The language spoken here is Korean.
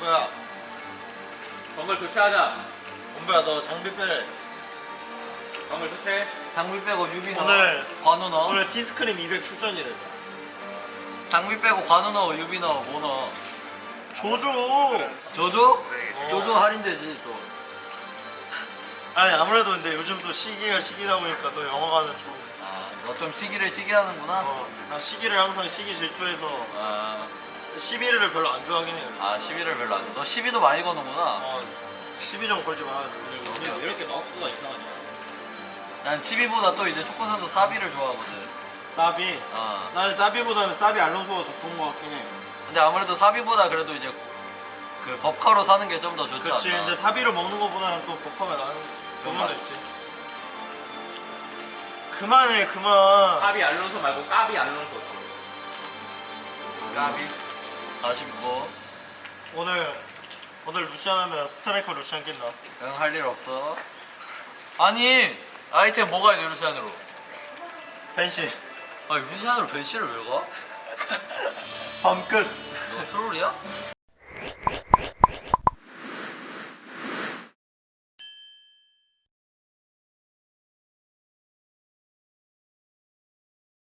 엄마야. 정글 교체하자. 엄마야 너 장비 빼래 정글 교체. 장비 빼고 유비 넣어. 오늘- 관우 넣어. 오늘 티스크림 200 출전이래. 장비 빼고 관우 넣어 유비 넣어 뭐 넣어? 조조. 조조? 어. 조조 할인되지 또. 아니 아무래도 근데 요즘 또 시기가 시기다 보니까 너 영화관은 좀 아, 너 좀 시기를 시기 하는구나. 어, 나 시기를 항상 시기 질투해서. 아, 11일을 별로 안 좋아하긴 해요. 아 12를 별로 안 줘. 너 12도 많이 거는구나. 어, 12점 걸지 말아줘 오케이, 오케이. 이렇게 마우스가 이상하냐? 난 12보다 또 이제 축구 선수 사비를 좋아하거든. 사비? 아 나는 사비보다는 사비 알론소가 더 좋은 것 같긴 해. 근데 아무래도 사비보다 그래도 이제 그 법카로 사는 게 좀 더 좋지 그치. 않나 근데 사비를 먹는 것보다는 또 나는 그만 맞아. 됐지. 그만해 그만. 까비 알론소 말고 까비 알론소. 까비 아쉽고. 오늘 오늘 루시안 하면 스트라이커 루시안 낀다. 응 할 일 없어. 아니 아이템 뭐가 있냐 루시안으로? 벤시. 아 루시안으로 벤시를 왜 가? 밤끝. 너 트롤이야?